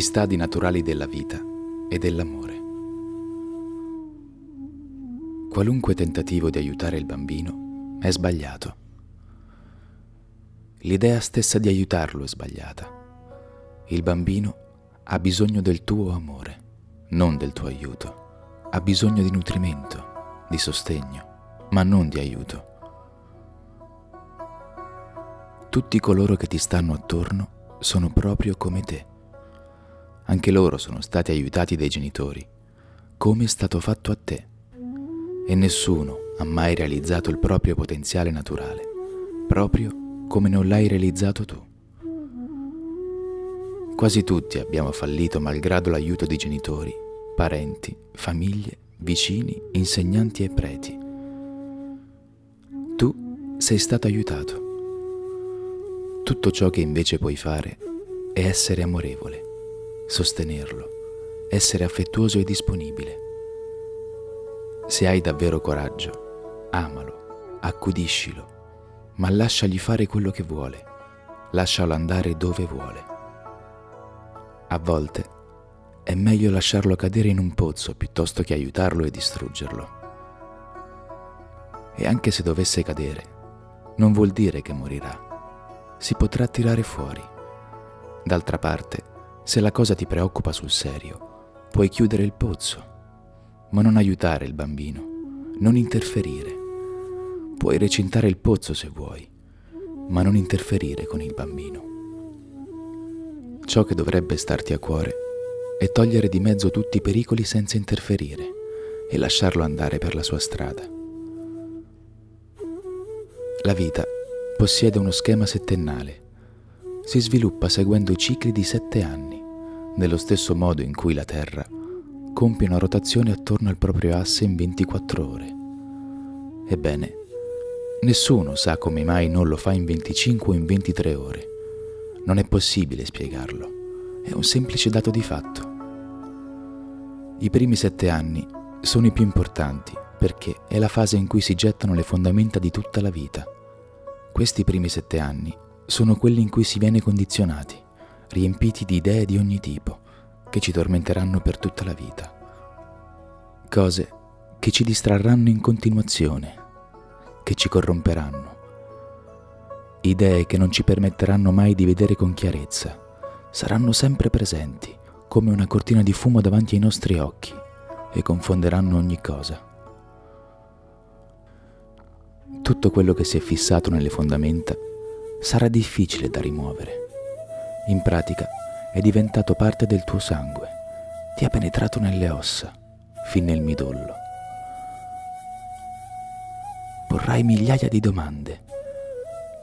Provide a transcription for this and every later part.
Gli stadi naturali della vita e dell'amore. Qualunque tentativo di aiutare il bambino è sbagliato. L'idea stessa di aiutarlo è sbagliata. Il bambino ha bisogno del tuo amore, non del tuo aiuto. Ha bisogno di nutrimento, di sostegno, ma non di aiuto. Tutti coloro che ti stanno attorno sono proprio come te anche loro sono stati aiutati dai genitori, come è stato fatto a te. E nessuno ha mai realizzato il proprio potenziale naturale, proprio come non l'hai realizzato tu. Quasi tutti abbiamo fallito malgrado l'aiuto di genitori, parenti, famiglie, vicini, insegnanti e preti. Tu sei stato aiutato. Tutto ciò che invece puoi fare è essere amorevole sostenerlo, essere affettuoso e disponibile. Se hai davvero coraggio, amalo, accudiscilo, ma lasciagli fare quello che vuole, lascialo andare dove vuole. A volte è meglio lasciarlo cadere in un pozzo piuttosto che aiutarlo e distruggerlo. E anche se dovesse cadere, non vuol dire che morirà. Si potrà tirare fuori. D'altra parte, se la cosa ti preoccupa sul serio, puoi chiudere il pozzo, ma non aiutare il bambino, non interferire. Puoi recintare il pozzo se vuoi, ma non interferire con il bambino. Ciò che dovrebbe starti a cuore è togliere di mezzo tutti i pericoli senza interferire e lasciarlo andare per la sua strada. La vita possiede uno schema settennale. Si sviluppa seguendo cicli di sette anni nello stesso modo in cui la Terra compie una rotazione attorno al proprio asse in 24 ore. Ebbene, nessuno sa come mai non lo fa in 25 o in 23 ore. Non è possibile spiegarlo, è un semplice dato di fatto. I primi sette anni sono i più importanti perché è la fase in cui si gettano le fondamenta di tutta la vita. Questi primi sette anni sono quelli in cui si viene condizionati riempiti di idee di ogni tipo, che ci tormenteranno per tutta la vita. Cose che ci distrarranno in continuazione, che ci corromperanno. Idee che non ci permetteranno mai di vedere con chiarezza, saranno sempre presenti, come una cortina di fumo davanti ai nostri occhi, e confonderanno ogni cosa. Tutto quello che si è fissato nelle fondamenta sarà difficile da rimuovere in pratica è diventato parte del tuo sangue, ti ha penetrato nelle ossa, fin nel midollo. Porrai migliaia di domande,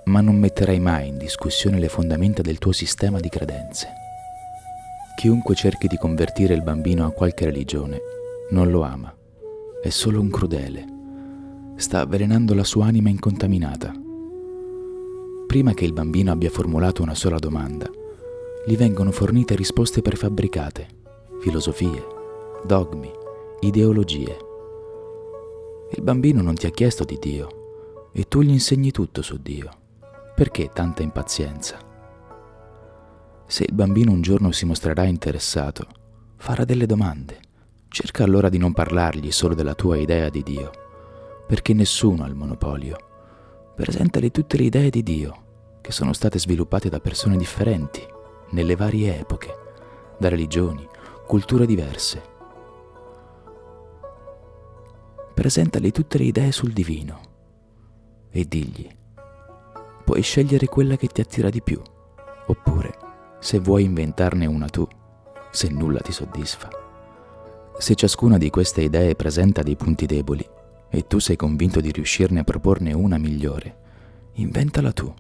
ma non metterai mai in discussione le fondamenta del tuo sistema di credenze. Chiunque cerchi di convertire il bambino a qualche religione non lo ama, è solo un crudele, sta avvelenando la sua anima incontaminata. Prima che il bambino abbia formulato una sola domanda, gli vengono fornite risposte prefabbricate, filosofie, dogmi, ideologie. Il bambino non ti ha chiesto di Dio e tu gli insegni tutto su Dio. Perché tanta impazienza? Se il bambino un giorno si mostrerà interessato, farà delle domande. Cerca allora di non parlargli solo della tua idea di Dio, perché nessuno ha il monopolio. Presentali tutte le idee di Dio, che sono state sviluppate da persone differenti nelle varie epoche, da religioni, culture diverse. Presentali tutte le idee sul divino e digli, puoi scegliere quella che ti attira di più, oppure, se vuoi inventarne una tu, se nulla ti soddisfa. Se ciascuna di queste idee presenta dei punti deboli e tu sei convinto di riuscirne a proporne una migliore, inventala tu.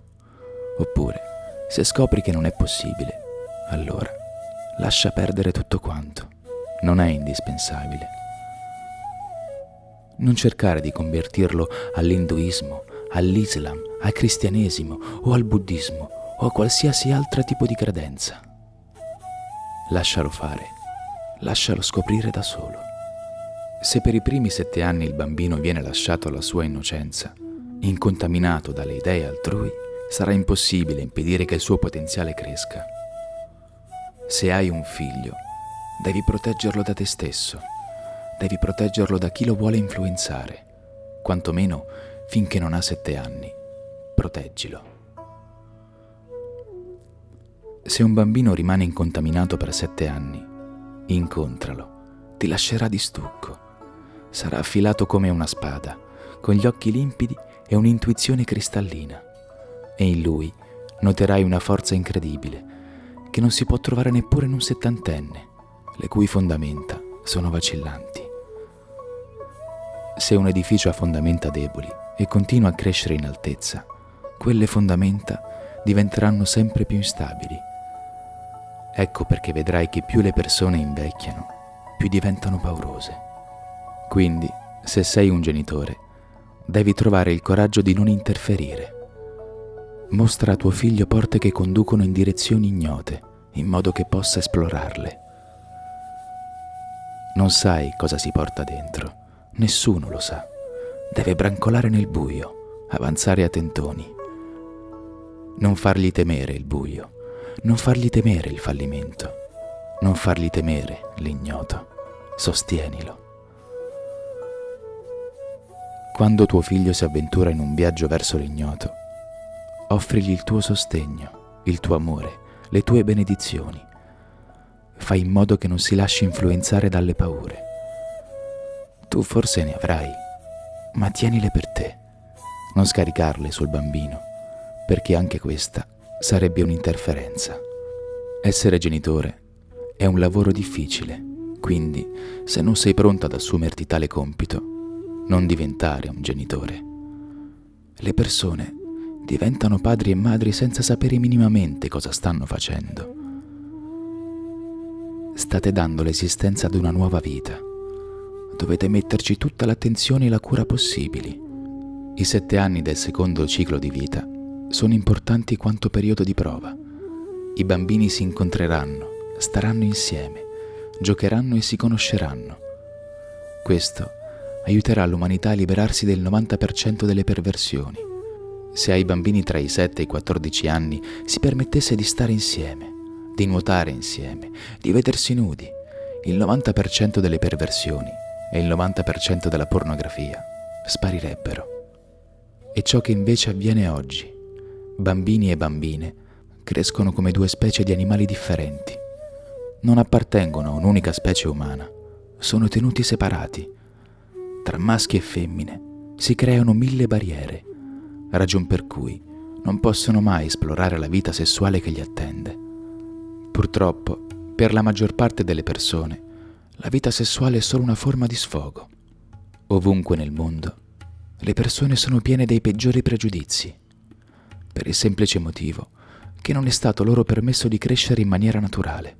Oppure, se scopri che non è possibile, allora lascia perdere tutto quanto. Non è indispensabile. Non cercare di convertirlo all'induismo, all'Islam, al cristianesimo o al buddismo o a qualsiasi altro tipo di credenza. Lascialo fare, lascialo scoprire da solo. Se per i primi sette anni il bambino viene lasciato alla sua innocenza, incontaminato dalle idee altrui, sarà impossibile impedire che il suo potenziale cresca. Se hai un figlio, devi proteggerlo da te stesso, devi proteggerlo da chi lo vuole influenzare, quantomeno finché non ha sette anni. Proteggilo. Se un bambino rimane incontaminato per sette anni, incontralo, ti lascerà di stucco. Sarà affilato come una spada, con gli occhi limpidi e un'intuizione cristallina. E in lui noterai una forza incredibile che non si può trovare neppure in un settantenne, le cui fondamenta sono vacillanti. Se un edificio ha fondamenta deboli e continua a crescere in altezza, quelle fondamenta diventeranno sempre più instabili Ecco perché vedrai che più le persone invecchiano, più diventano paurose. Quindi, se sei un genitore, devi trovare il coraggio di non interferire. Mostra a tuo figlio porte che conducono in direzioni ignote, in modo che possa esplorarle. Non sai cosa si porta dentro, nessuno lo sa. Deve brancolare nel buio, avanzare a tentoni. Non fargli temere il buio non fargli temere il fallimento, non fargli temere l'ignoto, sostienilo. Quando tuo figlio si avventura in un viaggio verso l'ignoto, offrigli il tuo sostegno, il tuo amore, le tue benedizioni. Fai in modo che non si lasci influenzare dalle paure. Tu forse ne avrai, ma tienile per te. Non scaricarle sul bambino, perché anche questa sarebbe un'interferenza. Essere genitore è un lavoro difficile, quindi se non sei pronto ad assumerti tale compito, non diventare un genitore. Le persone diventano padri e madri senza sapere minimamente cosa stanno facendo. State dando l'esistenza ad una nuova vita. Dovete metterci tutta l'attenzione e la cura possibili. I sette anni del secondo ciclo di vita sono importanti quanto periodo di prova. I bambini si incontreranno, staranno insieme, giocheranno e si conosceranno. Questo aiuterà l'umanità a liberarsi del 90% delle perversioni. Se ai bambini tra i 7 e i 14 anni si permettesse di stare insieme, di nuotare insieme, di vedersi nudi, il 90% delle perversioni e il 90% della pornografia sparirebbero. E ciò che invece avviene oggi bambini e bambine crescono come due specie di animali differenti. Non appartengono a un'unica specie umana, sono tenuti separati. Tra maschi e femmine si creano mille barriere, ragion per cui non possono mai esplorare la vita sessuale che li attende. Purtroppo, per la maggior parte delle persone, la vita sessuale è solo una forma di sfogo. Ovunque nel mondo, le persone sono piene dei peggiori pregiudizi per il semplice motivo che non è stato loro permesso di crescere in maniera naturale,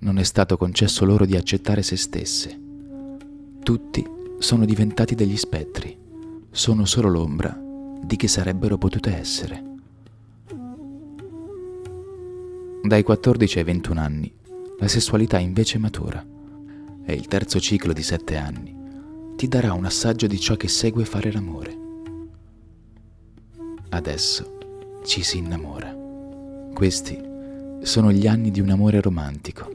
non è stato concesso loro di accettare se stesse. Tutti sono diventati degli spettri, sono solo l'ombra di chi sarebbero potute essere. Dai 14 ai 21 anni la sessualità invece matura e il terzo ciclo di 7 anni ti darà un assaggio di ciò che segue fare l'amore. Adesso ci si innamora. Questi sono gli anni di un amore romantico.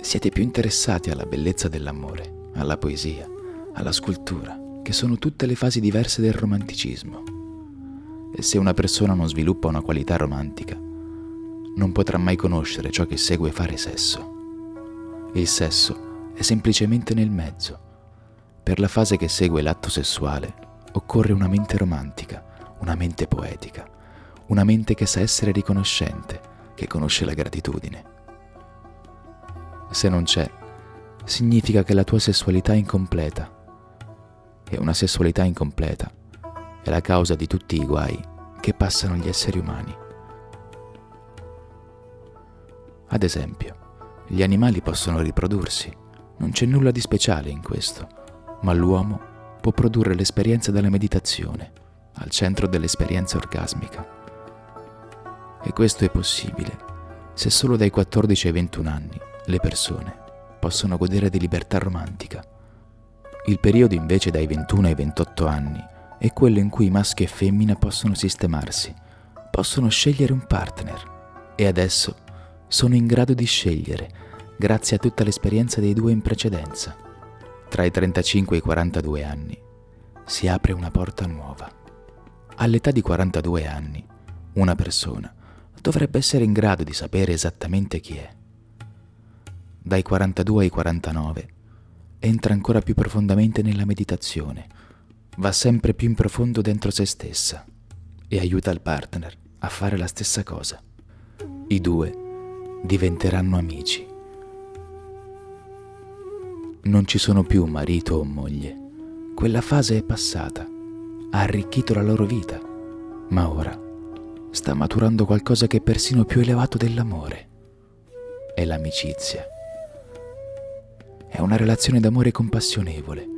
Siete più interessati alla bellezza dell'amore, alla poesia, alla scultura, che sono tutte le fasi diverse del romanticismo. E se una persona non sviluppa una qualità romantica, non potrà mai conoscere ciò che segue fare sesso. Il sesso è semplicemente nel mezzo. Per la fase che segue l'atto sessuale occorre una mente romantica una mente poetica, una mente che sa essere riconoscente, che conosce la gratitudine. Se non c'è, significa che la tua sessualità è incompleta. E una sessualità incompleta è la causa di tutti i guai che passano gli esseri umani. Ad esempio, gli animali possono riprodursi, non c'è nulla di speciale in questo, ma l'uomo può produrre l'esperienza della meditazione al centro dell'esperienza orgasmica. E questo è possibile se solo dai 14 ai 21 anni le persone possono godere di libertà romantica. Il periodo invece dai 21 ai 28 anni è quello in cui maschi e femmina possono sistemarsi, possono scegliere un partner e adesso sono in grado di scegliere, grazie a tutta l'esperienza dei due in precedenza. Tra i 35 e i 42 anni si apre una porta nuova. All'età di 42 anni, una persona dovrebbe essere in grado di sapere esattamente chi è. Dai 42 ai 49 entra ancora più profondamente nella meditazione, va sempre più in profondo dentro se stessa e aiuta il partner a fare la stessa cosa. I due diventeranno amici. Non ci sono più marito o moglie. Quella fase è passata, ha arricchito la loro vita, ma ora sta maturando qualcosa che è persino più elevato dell'amore. È l'amicizia. È una relazione d'amore compassionevole,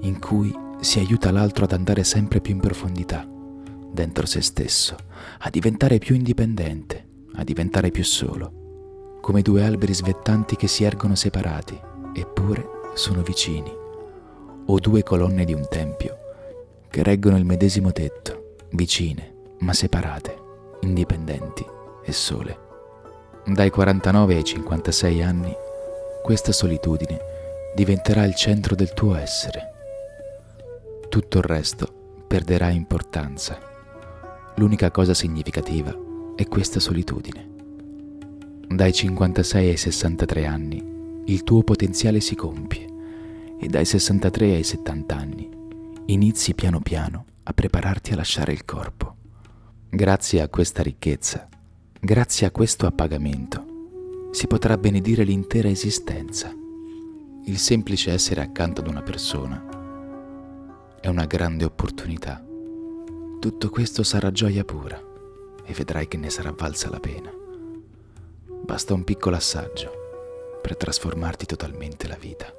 in cui si aiuta l'altro ad andare sempre più in profondità, dentro se stesso, a diventare più indipendente, a diventare più solo come due alberi svettanti che si ergono separati, eppure sono vicini, o due colonne di un tempio che reggono il medesimo tetto, vicine, ma separate, indipendenti e sole. Dai 49 ai 56 anni, questa solitudine diventerà il centro del tuo essere. Tutto il resto perderà importanza. L'unica cosa significativa è questa solitudine. Dai 56 ai 63 anni il tuo potenziale si compie e dai 63 ai 70 anni inizi piano piano a prepararti a lasciare il corpo. Grazie a questa ricchezza, grazie a questo appagamento, si potrà benedire l'intera esistenza. Il semplice essere accanto ad una persona è una grande opportunità. Tutto questo sarà gioia pura e vedrai che ne sarà valsa la pena. Basta un piccolo assaggio per trasformarti totalmente la vita.